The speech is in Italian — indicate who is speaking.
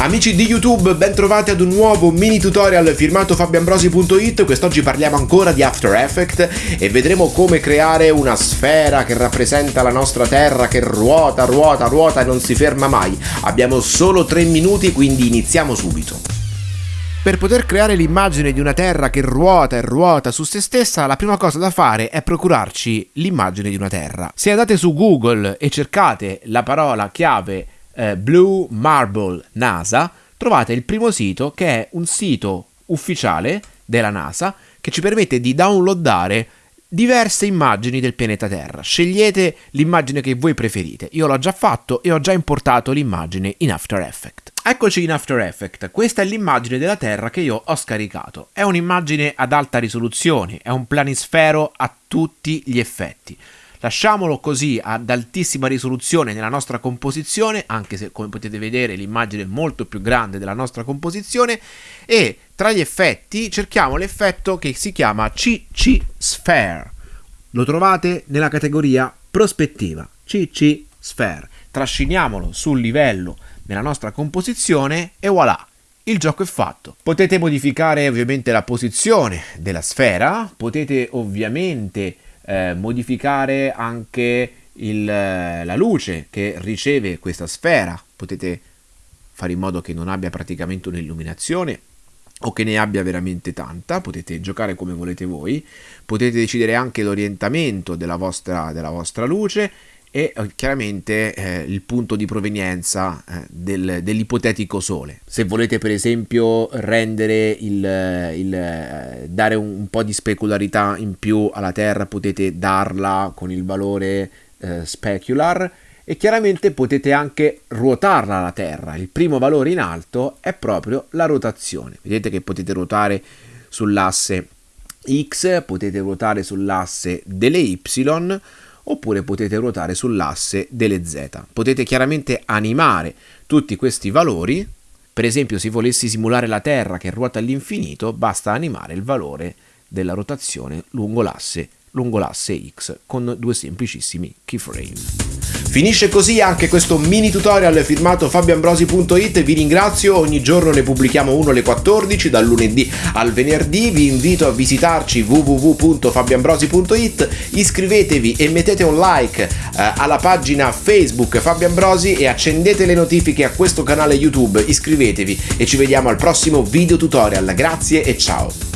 Speaker 1: Amici di YouTube, ben trovati ad un nuovo mini tutorial firmato fabioambrosi.it. Quest'oggi parliamo ancora di After Effects e vedremo come creare una sfera che rappresenta la nostra terra che ruota, ruota, ruota e non si ferma mai. Abbiamo solo 3 minuti, quindi iniziamo subito. Per poter creare l'immagine di una terra che ruota e ruota su se stessa, la prima cosa da fare è procurarci l'immagine di una terra. Se andate su Google e cercate la parola chiave eh, Blue Marble NASA, trovate il primo sito che è un sito ufficiale della NASA che ci permette di downloadare diverse immagini del pianeta Terra. Scegliete l'immagine che voi preferite. Io l'ho già fatto e ho già importato l'immagine in After Effects. Eccoci in After Effects, questa è l'immagine della Terra che io ho scaricato. È un'immagine ad alta risoluzione, è un planisfero a tutti gli effetti. Lasciamolo così ad altissima risoluzione nella nostra composizione, anche se come potete vedere l'immagine è molto più grande della nostra composizione, e tra gli effetti cerchiamo l'effetto che si chiama CC Sphere. Lo trovate nella categoria prospettiva, CC Sphere. Trasciniamolo sul livello nella nostra composizione e voilà! il gioco è fatto. Potete modificare ovviamente la posizione della sfera, potete ovviamente eh, modificare anche il, la luce che riceve questa sfera, potete fare in modo che non abbia praticamente un'illuminazione o che ne abbia veramente tanta, potete giocare come volete voi, potete decidere anche l'orientamento della vostra, della vostra luce e eh, chiaramente eh, il punto di provenienza eh, del, dell'ipotetico sole. Se volete per esempio rendere il, il eh, dare un, un, po' di specularità in più alla Terra potete darla con il valore eh, specular e chiaramente potete anche ruotarla la Terra. Il primo valore in alto è proprio la rotazione. Vedete che potete ruotare sull'asse X, potete ruotare sull'asse delle Y oppure potete ruotare sull'asse delle z. Potete chiaramente animare tutti questi valori, per esempio se volessi simulare la Terra che ruota all'infinito, basta animare il valore della rotazione lungo l'asse lungo l'asse X con due semplicissimi keyframe. Finisce così anche questo mini tutorial firmato fabioambrosi.it, vi ringrazio, ogni giorno ne pubblichiamo uno alle 14, dal lunedì al venerdì, vi invito a visitarci www.fabioambrosi.it, iscrivetevi e mettete un like eh, alla pagina Facebook Fabio Ambrosi e accendete le notifiche a questo canale YouTube, iscrivetevi e ci vediamo al prossimo video tutorial, grazie e ciao!